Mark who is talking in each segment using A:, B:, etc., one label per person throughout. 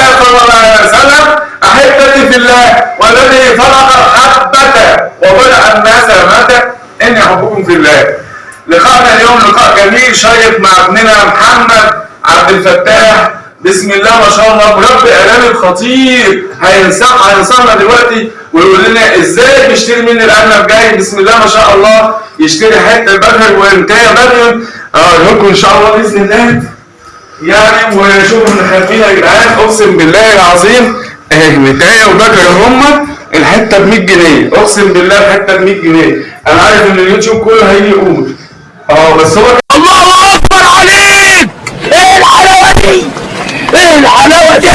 A: صلى الله عليه وسلم أحبتي في الله والذي فرق الحبه وبلع الناس متى اني احبكم في الله. لقاءنا اليوم لقاء جميل شيق مع ابننا محمد عبد الفتاح. بسم الله ما شاء الله مربي اعلامي خطير. هينصح هينصحنا دلوقتي ويقول لنا إزاي بيشتري مني الأرنب جاي؟ بسم الله ما شاء الله يشتري حتة بدر وانتهى بدر. أقول لكم إن شاء الله بإذن الله. يعني وشوفوا من خلفينا يا جدعان أقسم بالله العظيم اهي متايه وبكر هم الحتة ب 100 جنيه. أقسم بالله الحتة ب 100 جنيه. أنا عارف إن اليوتيوب كله هيجي يقول. آه بس هو
B: الله أكبر عليك! إيه الحلاوة دي؟ إيه الحلاوة دي؟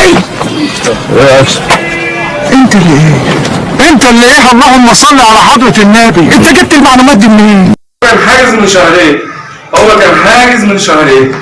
B: أنت اللي إيه؟ أنت اللي إيه؟ اللهم صل على حضرة النبي. أنت جبت المعلومات دي منين؟
A: كان حاجز من شهرين. هو كان حاجز من شهرين.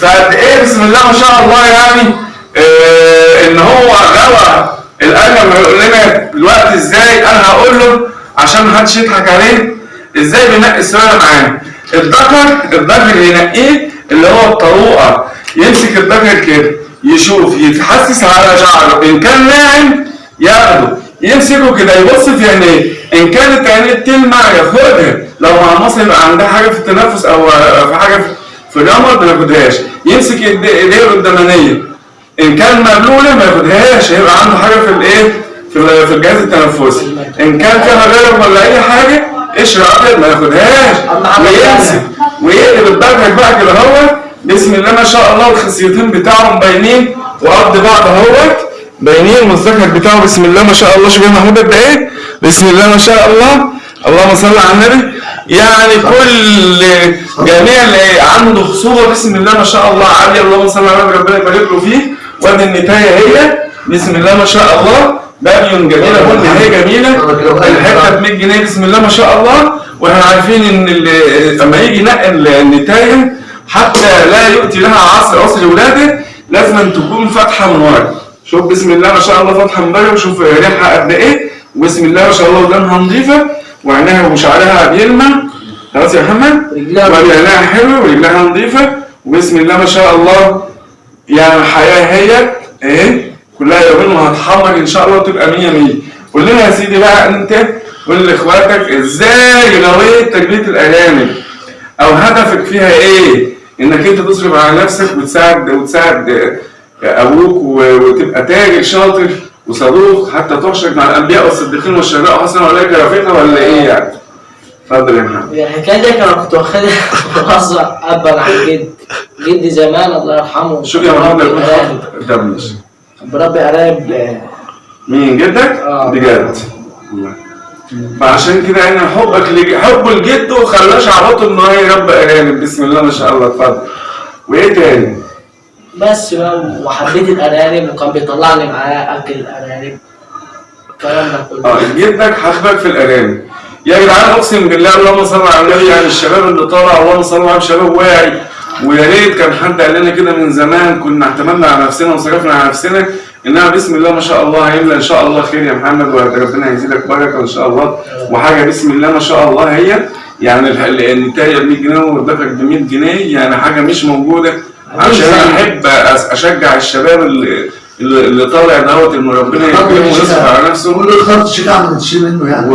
A: فقد إيه بسم الله ما شاء الله يعني آه إن هو غوى الارنب هيقول لنا دلوقتي إزاي أنا هقول له عشان ما حدش يضحك عليه إزاي بينقي السؤال معاه الذكر الذكر ينقيه اللي هو الطروقه يمسك الذكر كده يشوف يتحسس على شعره إن كان ناعم ياخده يمسكه كده يبص في عينيه إن كانت عينيه تلمع ياخدها لو مع مصر يبقى عندها حاجة في التنفس أو في حاجة في في الرمل ما ياخدهاش يمسك ايديه القدامانيه ان كان مبلوله ما ياخدهاش هيبقى عنده حاجة في الايه في في الجهاز التنفسي ان كان فيها غرق ولا اي حاجة قشر ابيض ما ياخدهاش ويمسك ويقلب الدرج بقى كده هو بسم الله ما شاء الله الخصيتين بتاعهم باينين وقد بعض اهوت باينين والذكر بتاعه بسم الله ما شاء الله شوف يا محمود قد إيه بسم الله ما شاء الله اللهم صل على النبي. يعني كل جميع اللي عنده خصوبة بسم الله ما شاء الله عاليه اللهم صل على النبي ربنا يبارك له فيه. وادي النتاية هي بسم الله ما شاء الله. بابيون جميلة كل هي جميلة. الحتة ب 100 جنيه بسم الله ما شاء الله. وإحنا عارفين إن لما يجي ينقل النتاية حتى لا يؤتي لها عصر عصر ولاده لازم أن تكون فاتحة من ورا. شوف بسم الله ما شاء الله فاتحة من ورا وشوف ريحها قد إيه. وبسم الله ما شاء الله ودانها نظيفة. وعينها وشعرها بيلمع. خلاص يا محمد؟ ورجلها حلوة ورجلها نظيفة. وبسم الله ما شاء الله. يعني الحياة هي إيه؟ كلها يومين وهتحمر إن شاء الله وتبقى 100 100 قول لنا يا سيدي بقى أنت. قول لإخواتك إزاي غويت تربيه الارانب أو هدفك فيها إيه؟ إنك أنت تصرف على نفسك وتساعد وتساعد أبوك وتبقى تاجر شاطر. وصدوق حتى تحشر مع الأنبياء والصديقين والشهداء وحسن اولئك رفيقا ولا إيه يعني؟ اتفضل يا محمد
C: الحكاية دي أنا كنت واخدها بهزر ابا عن جد جدي زمان الله يرحمه
A: شوف يا محمد ده ماشي
C: بربي آه،
A: مين جدك؟
C: آه.
A: بجد. فعشان كده يعني حبك لج... حبه لجده خلاه شعبته إن هو يربي ارانب بسم الله ما شاء الله اتفضل وإيه تاني؟
C: بس بقى وحبيت الأرانب وكان بيطلعني معاه أكل الأرانب. الكلام ده كله.
A: آه جدك حبك في الأرانب. يا جدعان أقسم بالله اللهم صل على النبي يعني الشباب اللي طالع اللهم صل على شباب واعي. ويا ريت كان حد قال لنا كده من زمان كنا اعتمدنا على نفسنا وصرفنا على نفسنا. إنها بسم الله ما شاء الله هيملى إن شاء الله خير يا محمد وربنا يزيدك بركه إن شاء الله. وحاجة بسم الله ما شاء الله هي يعني النتايه ب 100 جنيه والدفع ب 100 جنيه يعني حاجة مش موجودة. عشان أنا أحب أشجع الشباب اللي اللي طالع دوت ان ربنا يكرمه ويصرف على نفسه.
D: كل الخط شيء عم تشيل منه يعني.
A: و...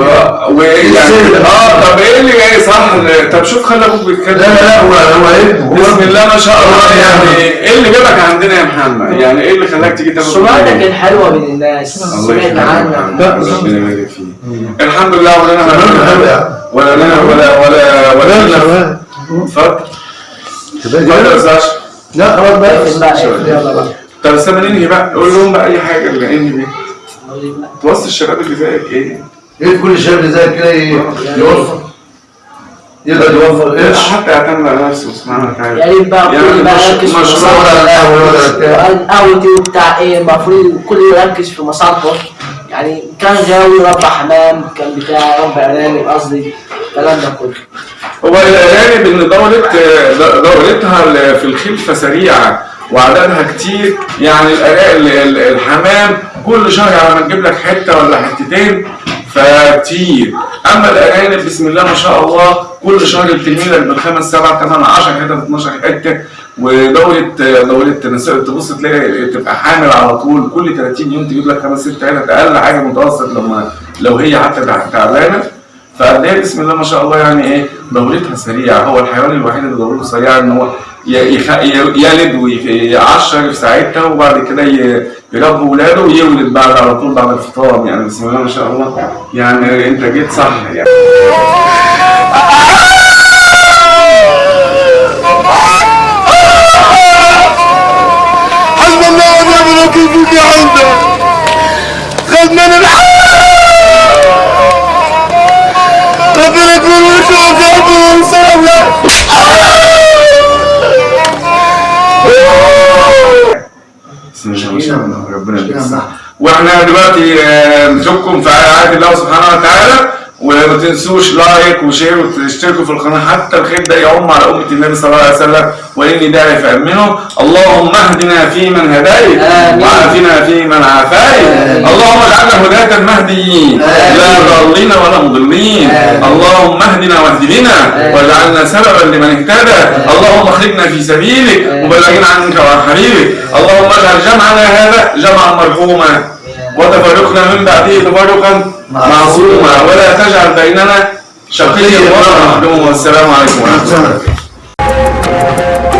A: و... يعني؟ آه طب إيه اللي جاي صح؟ طب شوف خلي
D: أبوك
A: بيتكلم.
D: لا لا هو هو ابنه هو
A: بسم الله ما شاء الله. يعني إيه اللي جابك عندنا يا محمد؟ يعني إيه اللي خلاك تيجي تاخد
C: سمعتك
A: بالك؟
C: الحلوة من الناس
A: الله
C: سمعت عنك.
A: ربنا يبارك فيك. الحمد لله ولا
D: يعني
A: ولا لنا ولا ولا ولا لنا اتفضل. يا ساشا
D: لا خلاص بقى
C: اقفل يلا
A: طب استنى ننهي بقى. قول لهم بقى أي حاجة اللي انهي بيها. توصي الشباب اللي زيك إيه؟
D: إيه كل شاب اللي زي كده ي- يوفر يقدر يوفر قرش
A: حتى يعتمد على نفسه سبحانه وتعالى
C: يا ريت بقى
A: يعني
C: كل بقى يركز في
D: ولا بتاع.
C: إيه المفروض الكل يركز في مصالحه. يعني كان غاوي ربى حمام كان بتاع ربى أرانب قصدي الكلام ده كله.
A: هو الأرانب إن دولة دولتها في الخلفة سريعة وعددها كتير يعني الحمام كل شهر على ما تجيب لك حتة ولا حتتين فكتير. أما الأرانب بسم الله ما شاء الله كل شهر بترمي لك بالخمس سبع ثمان 10 حتت 12 حتة. ودورة دورة نساء تبص تلاقي تبقى حامل على طول. كل 30 يوم تجيب لك خمس ست عيالات أقل حاجة متوسط لما لو هي حتى تعبانة. فقد إيه بسم الله ما شاء الله يعني إيه دورتها سريعة. هو الحيوان الوحيد اللي دورته سريعة إن هو يلد ويعشر في ساعتها وبعد كده يربي ولاده ويولد بعد على طول بعد الفطام يعني. بسم الله ما شاء الله. يعني أنت جيت صح يعني.
B: الله ونعم الوكيل ربنا
A: دلوقتي نشوفكم في رعاية الله سبحانه وتعالى. وما تنسوش like و share وتشتركوا في القناة حتى الخير ده يعم على أمة النبي صلى الله عليه وسلم. وإني داعي فأمنه اللهم اهدنا فيمن هديت. وعافنا فيمن عافيت. اللهم اجعلنا هداة مهديين لا ضالين ولا مضلين. اللهم اهدنا واهد بنا. واجعلنا سببا لمن اهتدى. اللهم اخرجنا في سبيلك. وبلغنا عنك وعن حبيبك. اللهم اجعل جمعنا هذا جمعا مرحوما. وتفرقنا من بعده تفرقا معصوما. ولا تجعل بيننا شقيا. ولا محروما والسلام عليكم ورحمة الله